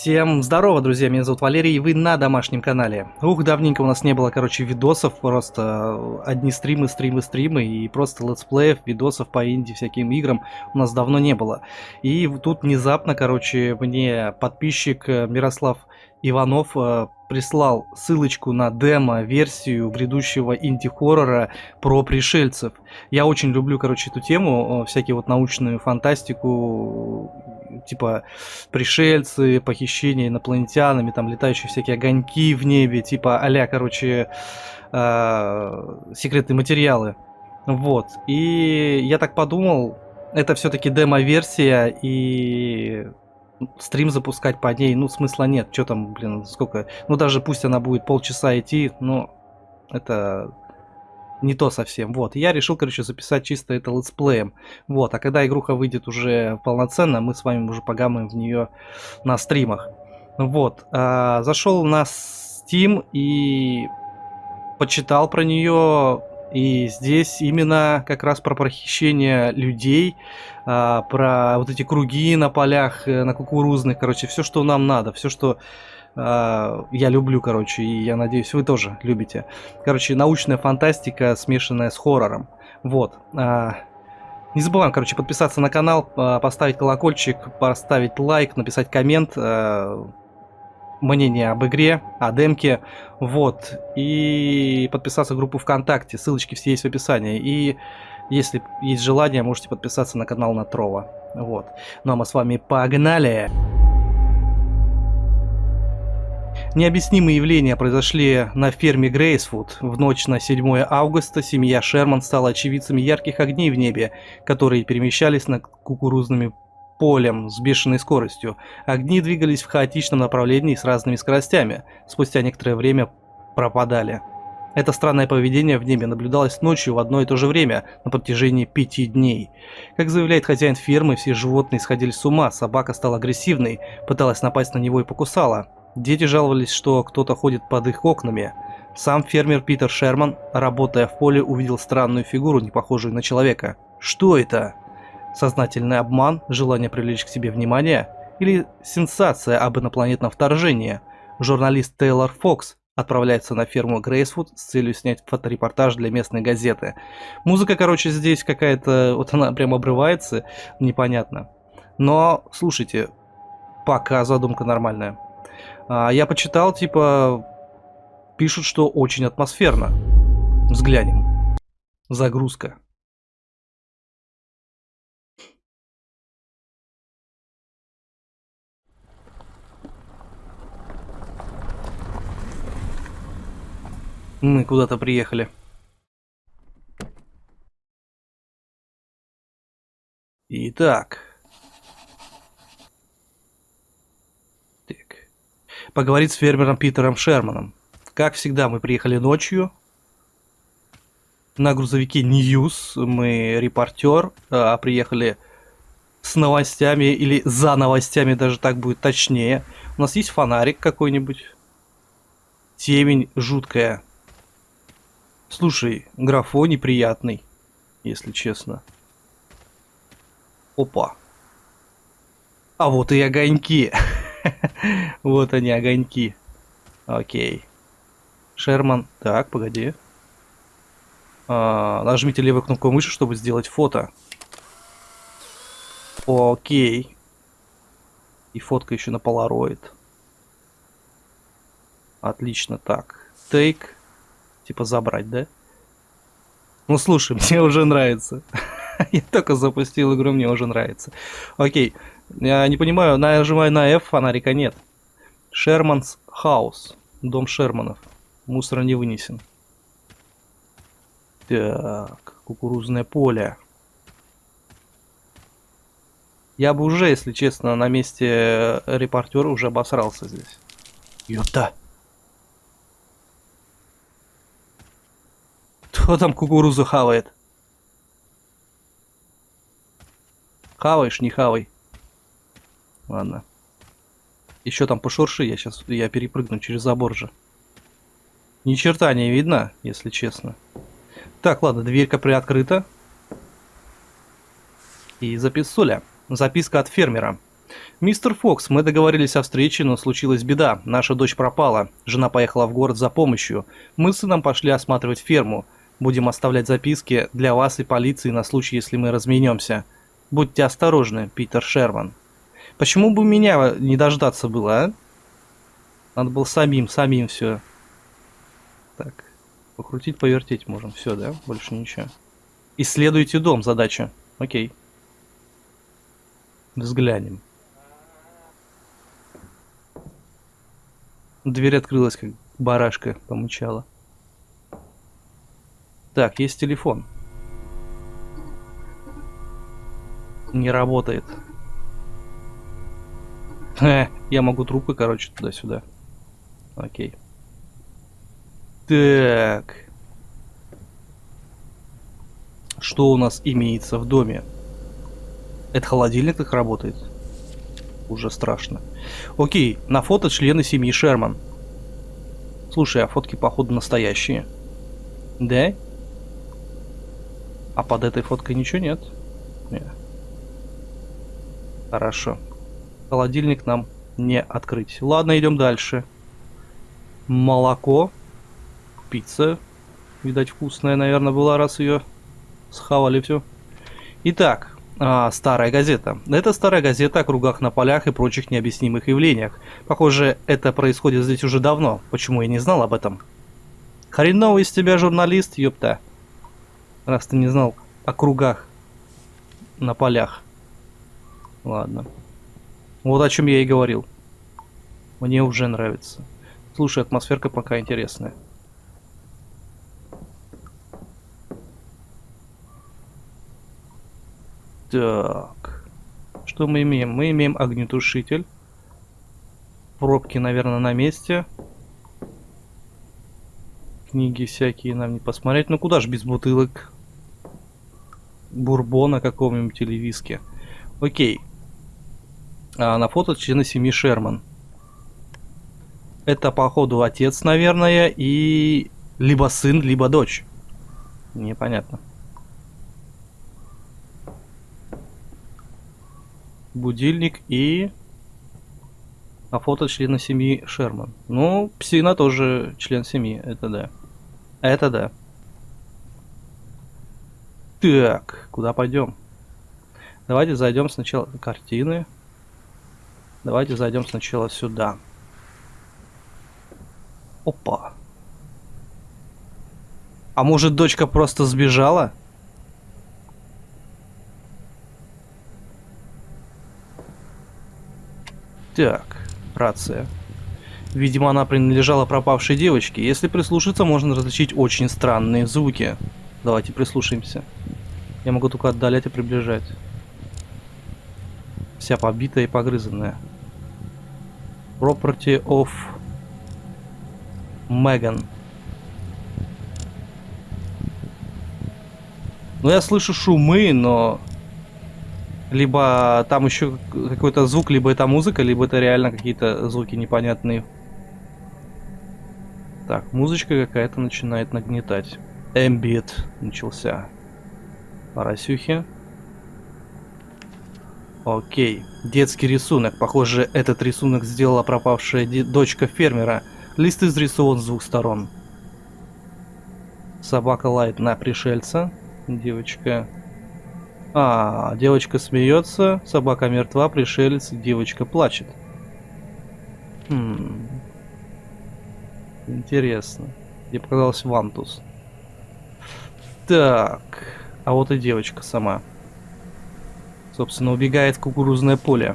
Всем здорово, друзья, меня зовут Валерий, и вы на домашнем канале. Ух, давненько у нас не было, короче, видосов, просто одни стримы, стримы, стримы, и просто летсплеев, видосов по инди всяким играм у нас давно не было. И тут внезапно, короче, мне подписчик э, Мирослав Иванов э, прислал ссылочку на демо-версию грядущего инди-хоррора про пришельцев. Я очень люблю, короче, эту тему, всякие вот научную фантастику, типа пришельцы, похищение инопланетянами, там летающие всякие огоньки в небе, типа а короче, э, секретные материалы. Вот. И я так подумал, это все-таки демо-версия, и стрим запускать по ней, ну, смысла нет. Что там, блин, сколько... Ну, даже пусть она будет полчаса идти, но это не то совсем. Вот, я решил, короче, записать чисто это летсплеем. Вот, а когда игруха выйдет уже полноценно, мы с вами уже погамаем в нее на стримах. Вот, а, зашел на Steam и почитал про нее, и здесь именно как раз про похищение людей, а, про вот эти круги на полях, э, на кукурузных, короче, все, что нам надо, все, что я люблю, короче, и я надеюсь, вы тоже любите. Короче, научная фантастика, смешанная с хоррором. Вот. А, не забываем, короче, подписаться на канал, поставить колокольчик, поставить лайк, написать коммент, мнение об игре, о демке, вот, и подписаться в группу ВКонтакте, ссылочки все есть в описании, и если есть желание, можете подписаться на канал Натрова, вот. Ну а мы с вами погнали! Необъяснимые явления произошли на ферме Грейсфуд. В ночь на 7 августа семья Шерман стала очевидцами ярких огней в небе, которые перемещались над кукурузными полем с бешеной скоростью. Огни двигались в хаотичном направлении с разными скоростями. Спустя некоторое время пропадали. Это странное поведение в небе наблюдалось ночью в одно и то же время на протяжении пяти дней. Как заявляет хозяин фермы, все животные сходили с ума, собака стала агрессивной, пыталась напасть на него и покусала. Дети жаловались, что кто-то ходит под их окнами. Сам фермер Питер Шерман, работая в поле, увидел странную фигуру, не похожую на человека. Что это? Сознательный обман, желание привлечь к себе внимание или сенсация об инопланетном вторжении? Журналист Тейлор Фокс отправляется на ферму Грейсфуд с целью снять фоторепортаж для местной газеты. Музыка, короче, здесь какая-то, вот она прям обрывается, непонятно. Но, слушайте, пока задумка нормальная. А, я почитал, типа, пишут, что очень атмосферно. Взглянем. Загрузка. Мы куда-то приехали. Итак. Так. Поговорить с фермером Питером Шерманом. Как всегда, мы приехали ночью. На грузовике News. Мы репортер. А, приехали с новостями или за новостями, даже так будет точнее. У нас есть фонарик какой-нибудь. Темень жуткая. Слушай, графон неприятный, если честно. Опа. А вот и огоньки. вот они, огоньки. Окей. Шерман. Так, погоди. А, нажмите левую кнопку мыши, чтобы сделать фото. Окей. И фотка еще на полароид. Отлично, так. Take. Типа забрать, да? Ну слушай, мне уже нравится. Я только запустил игру, мне уже нравится. Окей. Я не понимаю, нажимаю на F, фонарика нет. Шерманс Хаус. Дом Шерманов. Мусор не вынесен. Так, кукурузное поле. Я бы уже, если честно, на месте репортера уже обосрался здесь. Ёпта. Кто там кукурузу хавает? Хаваешь, не хавай. Ладно. Еще там пошурши, я сейчас я перепрыгну через забор же. Ни черта не видно, если честно. Так, ладно, дверька приоткрыта. И записуля. Записка от фермера. «Мистер Фокс, мы договорились о встрече, но случилась беда. Наша дочь пропала. Жена поехала в город за помощью. Мы с сыном пошли осматривать ферму. Будем оставлять записки для вас и полиции на случай, если мы разменемся. Будьте осторожны, Питер Шерман». Почему бы меня не дождаться было, а? Надо было самим, самим все. Так. Покрутить, повертеть можем. Все, да? Больше ничего. Исследуйте дом, задача. Окей. Взглянем. Дверь открылась, как барашка помычала. Так, есть телефон. Не работает. Я могу трупы, короче, туда-сюда. Окей. Так. Что у нас имеется в доме? Это холодильник так работает? Уже страшно. Окей, на фото члены семьи Шерман. Слушай, а фотки походу настоящие. Да? А под этой фоткой ничего нет? Нет. Хорошо. Холодильник нам не открыть. Ладно, идем дальше. Молоко. Пицца. Видать, вкусная, наверное, была, раз ее схавали все. Итак, а, старая газета. Это старая газета о кругах на полях и прочих необъяснимых явлениях. Похоже, это происходит здесь уже давно. Почему я не знал об этом? Хреновый из тебя журналист, ёпта. Раз ты не знал о кругах на полях. Ладно. Вот о чем я и говорил. Мне уже нравится. Слушай, атмосферка пока интересная. Так. Что мы имеем? Мы имеем огнетушитель. Пробки, наверное, на месте. Книги всякие нам не посмотреть. Ну куда ж без бутылок? Бурбона какого-нибудь или виски. Окей а, на фото члены семьи Шерман. Это, походу, отец, наверное, и либо сын, либо дочь. Непонятно. Будильник и... А фото члена семьи Шерман. Ну, псина тоже член семьи, это да. Это да. Так, куда пойдем? Давайте зайдем сначала картины. Давайте зайдем сначала сюда. Опа. А может дочка просто сбежала? Так, рация. Видимо, она принадлежала пропавшей девочке. Если прислушаться, можно различить очень странные звуки. Давайте прислушаемся. Я могу только отдалять и приближать. Вся побитая и погрызанная. Property of Megan. Ну, я слышу шумы, но... Либо там еще какой-то звук, либо это музыка, либо это реально какие-то звуки непонятные. Так, музычка какая-то начинает нагнетать. Эмбит начался. Поросюхи. Окей. Детский рисунок. Похоже, этот рисунок сделала пропавшая дочка фермера. Лист изрисован с двух сторон. Собака лает на пришельца. Девочка... А, девочка смеется, собака мертва, пришелец, девочка плачет. Хм. Интересно. Мне показалось Вантус. Так. А вот и девочка сама. Собственно, убегает в кукурузное поле.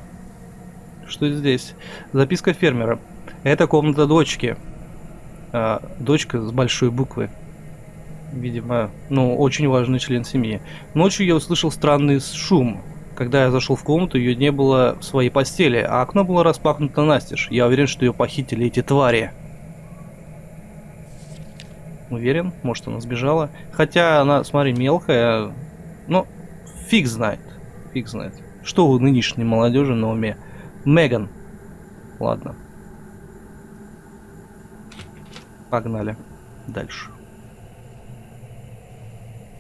Что здесь? Записка фермера. Это комната дочки. А, дочка с большой буквы. Видимо, ну, очень важный член семьи. Ночью я услышал странный шум. Когда я зашел в комнату, ее не было в своей постели, а окно было распахнуто настежь. Я уверен, что ее похитили эти твари. Уверен, может она сбежала. Хотя она, смотри, мелкая. Ну, фиг знает фиг знает. Что у нынешней молодежи на уме? Меган. Ладно. Погнали. Дальше.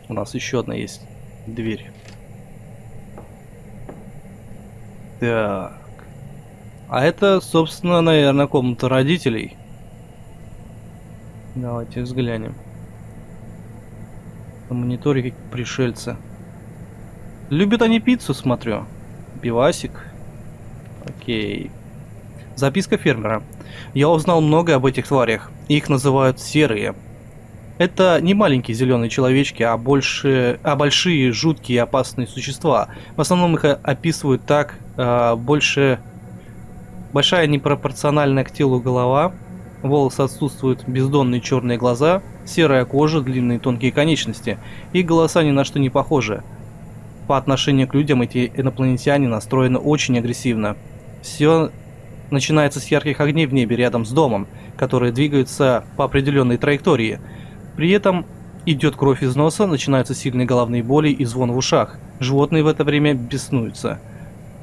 У нас еще одна есть дверь. Так. А это, собственно, наверное, комната родителей. Давайте взглянем. На мониторе как пришельцы. Любят они пиццу, смотрю. Пивасик. Окей. Записка фермера. Я узнал многое об этих тварях. Их называют серые. Это не маленькие зеленые человечки, а больше, а большие, жуткие и опасные существа. В основном их описывают так, э, больше большая непропорциональная к телу голова, волосы отсутствуют, бездонные черные глаза, серая кожа, длинные тонкие конечности, и голоса ни на что не похожи. По отношению к людям эти инопланетяне настроены очень агрессивно. Все начинается с ярких огней в небе рядом с домом, которые двигаются по определенной траектории – при этом идет кровь из носа, начинаются сильные головные боли и звон в ушах. Животные в это время беснуются.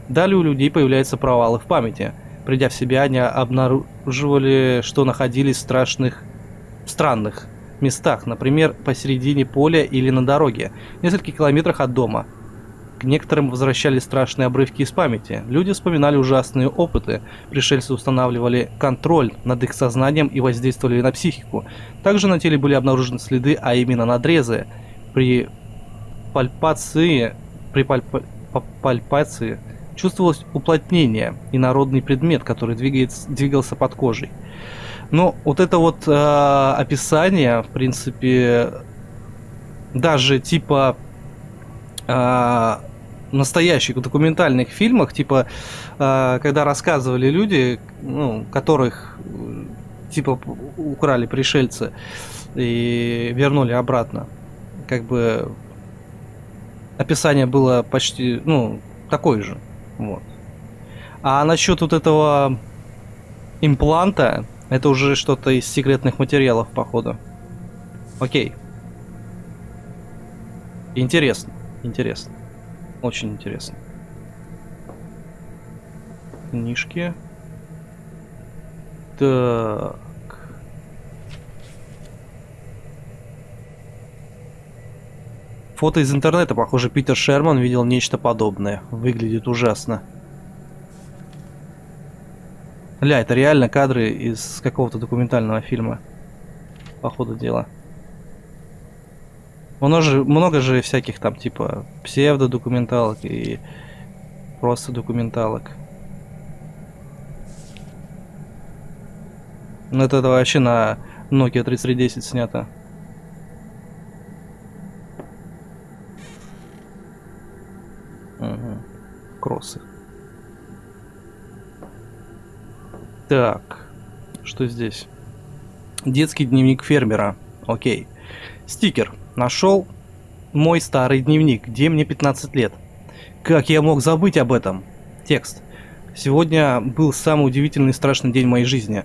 Далее у людей появляются провалы в памяти. Придя в себя, они обнаруживали, что находились в страшных, странных местах, например, посередине поля или на дороге, в нескольких километрах от дома. К некоторым возвращались страшные обрывки из памяти. Люди вспоминали ужасные опыты. Пришельцы устанавливали контроль над их сознанием и воздействовали на психику. Также на теле были обнаружены следы, а именно надрезы. При пальпации, при пальп, пальпации чувствовалось уплотнение и народный предмет, который двигается, двигался под кожей. Но вот это вот э, описание, в принципе, даже типа э, настоящих документальных фильмах, типа, э, когда рассказывали люди, ну, которых типа украли пришельцы и вернули обратно, как бы описание было почти, ну, такое же, вот. А насчет вот этого импланта, это уже что-то из секретных материалов, походу. Окей. Интересно, интересно. Очень интересно. Книжки. Так. Фото из интернета. Похоже, Питер Шерман видел нечто подобное. Выглядит ужасно. Ля, это реально кадры из какого-то документального фильма. По ходу дела. Много же, много же всяких там, типа, псевдодокументалок и просто документалок. Ну это вообще на Nokia 3310 снято. Угу. Кроссы. Так, что здесь? Детский дневник фермера. Окей. Стикер. Нашел мой старый дневник, где мне 15 лет. Как я мог забыть об этом? Текст. Сегодня был самый удивительный и страшный день моей жизни.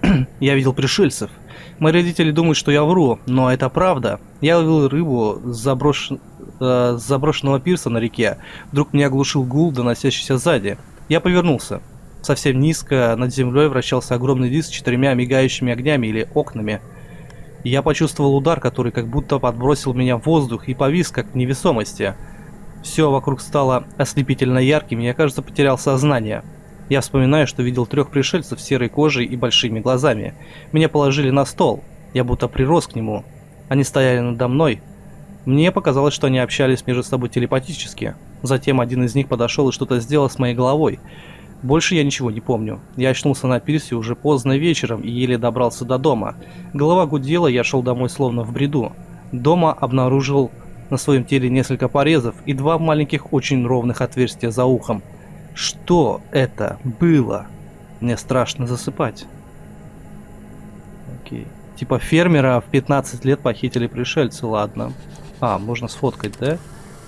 я видел пришельцев. Мои родители думают, что я вру, но это правда. Я ловил рыбу с, заброш... э, с заброшенного пирса на реке. Вдруг меня оглушил гул, доносящийся сзади. Я повернулся. Совсем низко над землей вращался огромный диск с четырьмя мигающими огнями или окнами. Я почувствовал удар, который как будто подбросил меня в воздух и повис, как в невесомости. Все вокруг стало ослепительно ярким, и я, кажется, потерял сознание. Я вспоминаю, что видел трех пришельцев с серой кожей и большими глазами. Меня положили на стол. Я будто прирос к нему. Они стояли надо мной. Мне показалось, что они общались между собой телепатически. Затем один из них подошел и что-то сделал с моей головой. Больше я ничего не помню. Я очнулся на пирсе уже поздно вечером и еле добрался до дома. Голова гудела, я шел домой словно в бреду. Дома обнаружил на своем теле несколько порезов и два маленьких очень ровных отверстия за ухом. Что это было? Мне страшно засыпать. Окей. Типа фермера в 15 лет похитили пришельцы, ладно. А, можно сфоткать, да?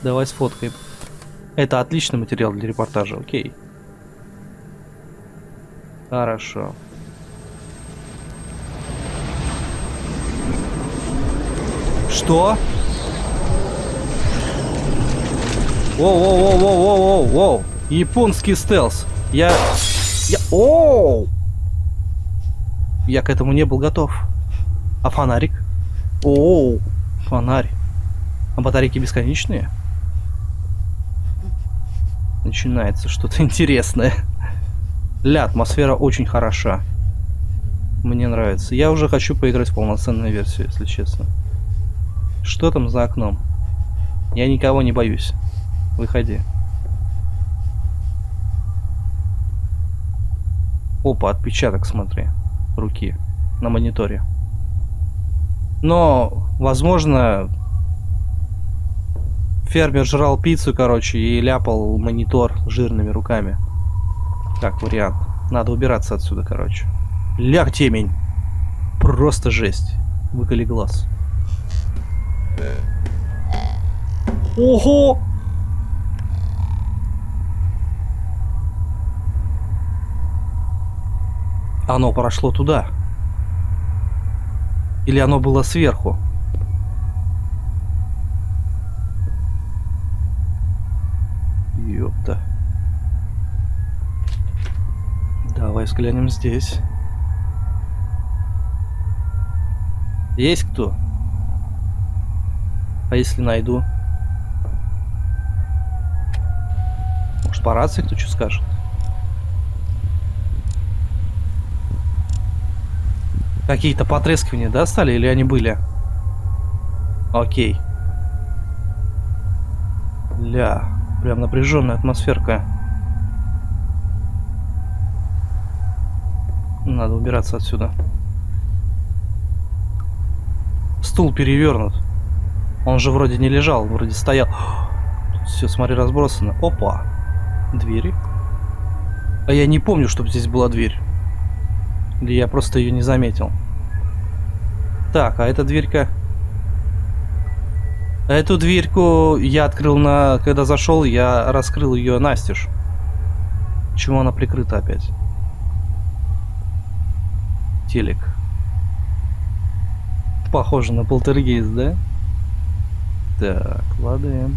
Давай сфоткаем. Это отличный материал для репортажа, окей. Хорошо. Что? Воу-воу-воу-воу-воу-воу! Японский стелс. Я... Я... Оу! Я к этому не был готов. А фонарик? Оу! Фонарь. А батарейки бесконечные? Начинается что-то интересное. Ля, атмосфера очень хороша. Мне нравится. Я уже хочу поиграть в полноценную версию, если честно. Что там за окном? Я никого не боюсь. Выходи. Опа, отпечаток, смотри. Руки. На мониторе. Но, возможно, фермер жрал пиццу, короче, и ляпал монитор жирными руками. Как вариант. Надо убираться отсюда, короче. Ляг темень. Просто жесть. Выколи глаз. Ого! Оно прошло туда. Или оно было сверху? Ёпта. Давай взглянем здесь. Есть кто? А если найду? Может по рации кто что скажет? Какие-то потрескивания, да, стали? Или они были? Окей. Ля, прям напряженная атмосферка. Надо убираться отсюда. Стул перевернут. Он же вроде не лежал, вроде стоял. Все, смотри, разбросано. Опа. Двери. А я не помню, чтобы здесь была дверь. Или я просто ее не заметил. Так, а эта дверька... Эту дверьку я открыл на... Когда зашел, я раскрыл ее настежь. Почему она прикрыта опять? Телек. Похоже на полтергейст, да? Так, ладно.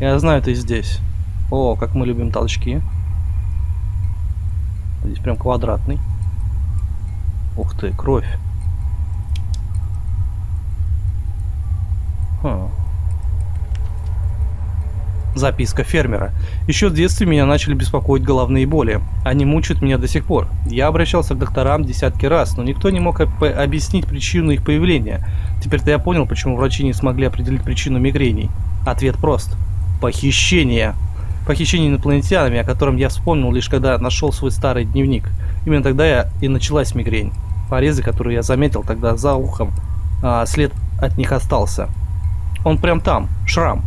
Я знаю, ты здесь. О, как мы любим толчки. Здесь прям квадратный. Ух ты, кровь. Хм. Записка фермера. Еще в детстве меня начали беспокоить головные боли. Они мучают меня до сих пор. Я обращался к докторам десятки раз, но никто не мог объяснить причину их появления. Теперь-то я понял, почему врачи не смогли определить причину мигрений. Ответ прост. Похищение. Похищение инопланетянами, о котором я вспомнил лишь когда нашел свой старый дневник. Именно тогда я и началась мигрень. Порезы, которые я заметил тогда за ухом, а след от них остался. Он прям там, шрам.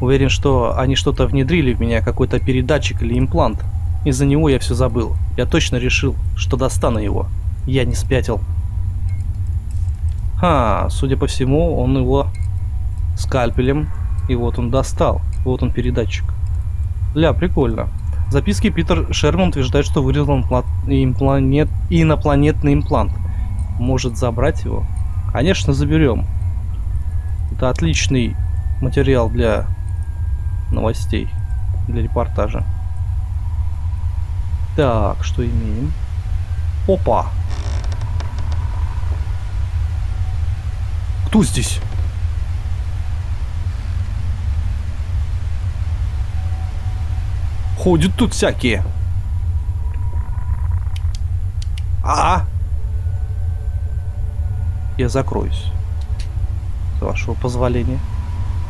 Уверен, что они что-то внедрили в меня, какой-то передатчик или имплант. Из-за него я все забыл. Я точно решил, что достану его. Я не спятил. Ха, судя по всему, он его скальпелем. И вот он достал. Вот он передатчик. Ля, прикольно. В записке Питер Шерман утверждает, что вырезал импланет... инопланетный имплант. Может забрать его? Конечно, заберем. Это отличный материал для новостей, для репортажа. Так, что имеем? Опа! Кто здесь? Ходят тут всякие. А! Я закроюсь. С вашего позволения.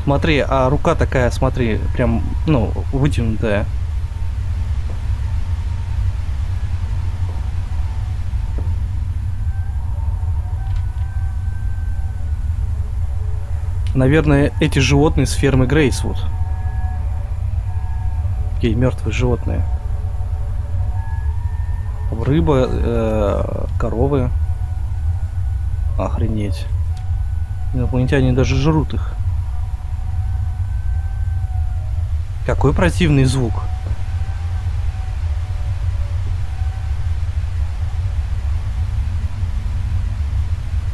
Смотри, а рука такая, смотри, прям, ну, вытянутая. Наверное, эти животные с фермы Грейсвуд. Такие мертвые животные. Рыба, э, коровы. Охренеть. Инопланетяне даже жрут их. Какой противный звук.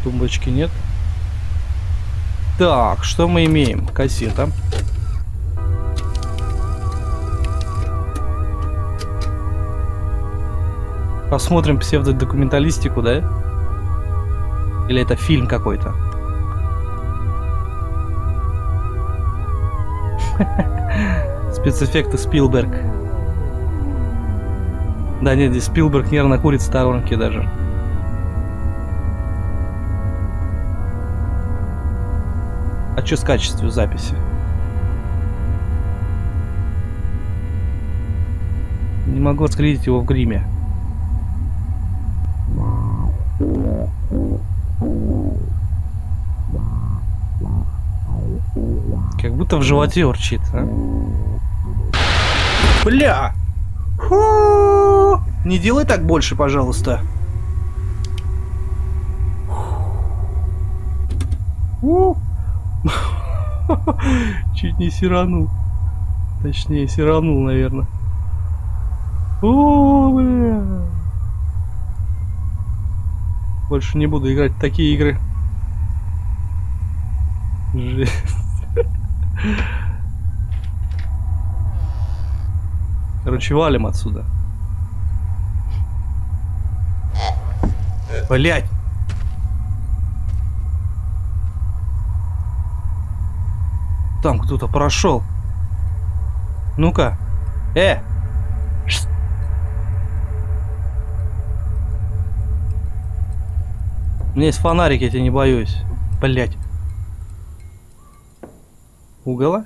Тумбочки нет. Так, что мы имеем? Кассета. Посмотрим псевдодокументалистику, да? Или это фильм какой-то? Спецэффекты Спилберг. Да нет, здесь Спилберг нервно курит в сторонке даже. А что с качеством записи? Не могу отследить его в гриме. Как будто в животе урчит, а? Бля! Фу! Не делай так больше, пожалуйста. Фу! Чуть не сиранул. Точнее, сиранул, наверное. О, бля. Больше не буду играть в такие игры. Жесть. Короче, валим отсюда. Блять! Там кто-то прошел. Ну-ка. Э! У меня есть фонарик, я тебя не боюсь. Блять. Угола?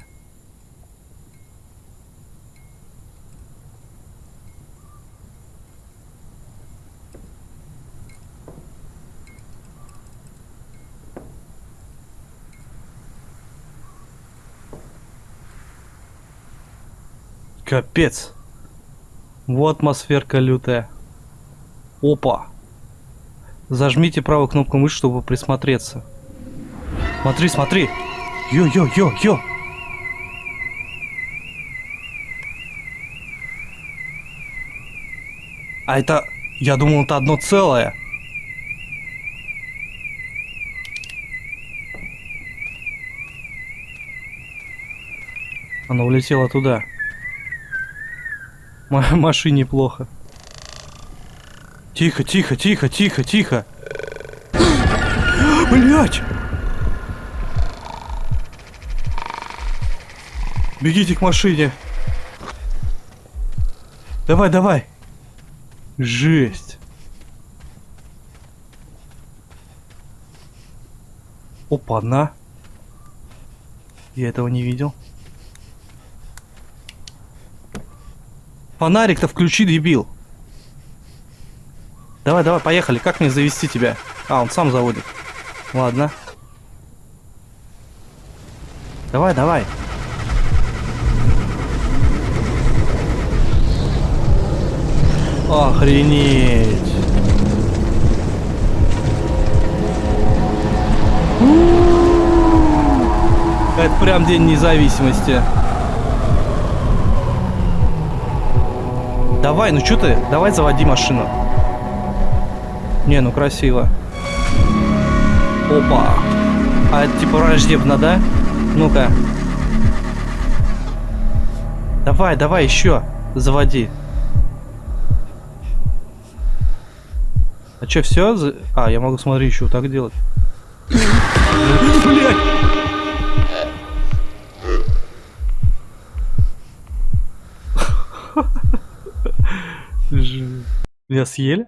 Капец. Вот атмосферка лютая. Опа. Зажмите правую кнопку мыши, чтобы присмотреться. Смотри, смотри. Йо-йо-йо-йо. А это... Я думал, это одно целое. Она улетела туда. М машине плохо. Тихо, тихо, тихо, тихо, тихо. Блять! Бегите к машине. Давай, давай. Жесть. Опа, на. Я этого не видел. Фонарик-то включи, дебил. Давай, давай, поехали. Как мне завести тебя? А, он сам заводит. Ладно. Давай, давай. Охренеть. Это прям день независимости. Давай, ну что ты? Давай заводи машину. Не, ну красиво. Опа. А это типа враждебно, да? Ну-ка. Давай, давай, еще. Заводи. А что, все? А, я могу, смотри, еще вот так делать. Блять! Меня съели?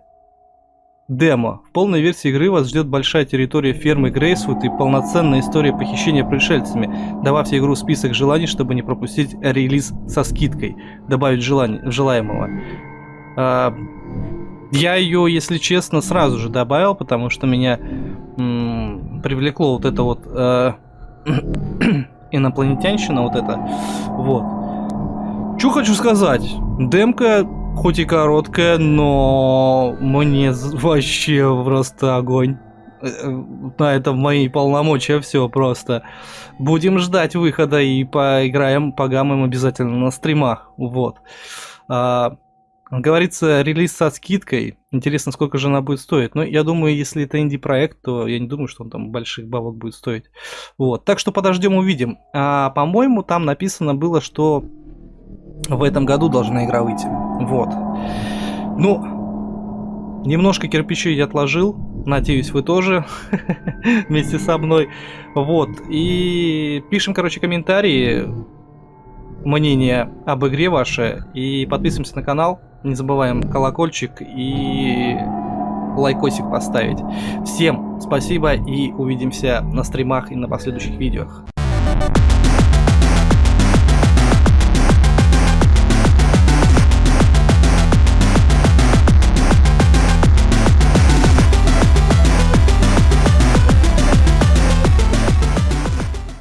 Демо. В полной версии игры вас ждет большая территория фермы Грейсвуд и полноценная история похищения пришельцами. Добавьте игру в список желаний, чтобы не пропустить релиз со скидкой. Добавить желание, желаемого. А, я ее, если честно, сразу же добавил, потому что меня привлекло вот это вот э, инопланетянщина, вот это. Вот. Что хочу сказать. Демка хоть и короткая, но мне вообще просто огонь. Э, на этом мои полномочия все просто. Будем ждать выхода и поиграем, погамаем обязательно на стримах. Вот. А, говорится, релиз со скидкой. Интересно, сколько же она будет стоить. Но я думаю, если это инди-проект, то я не думаю, что он там больших бабок будет стоить. Вот. Так что подождем, увидим. А, по-моему, там написано было, что в этом году должна игра выйти. Вот. Ну, немножко кирпичей я отложил. Надеюсь, вы тоже вместе со мной. Вот. И пишем, короче, комментарии, мнение об игре ваше. И подписываемся на канал. Не забываем колокольчик и лайкосик поставить. Всем спасибо и увидимся на стримах и на последующих видео.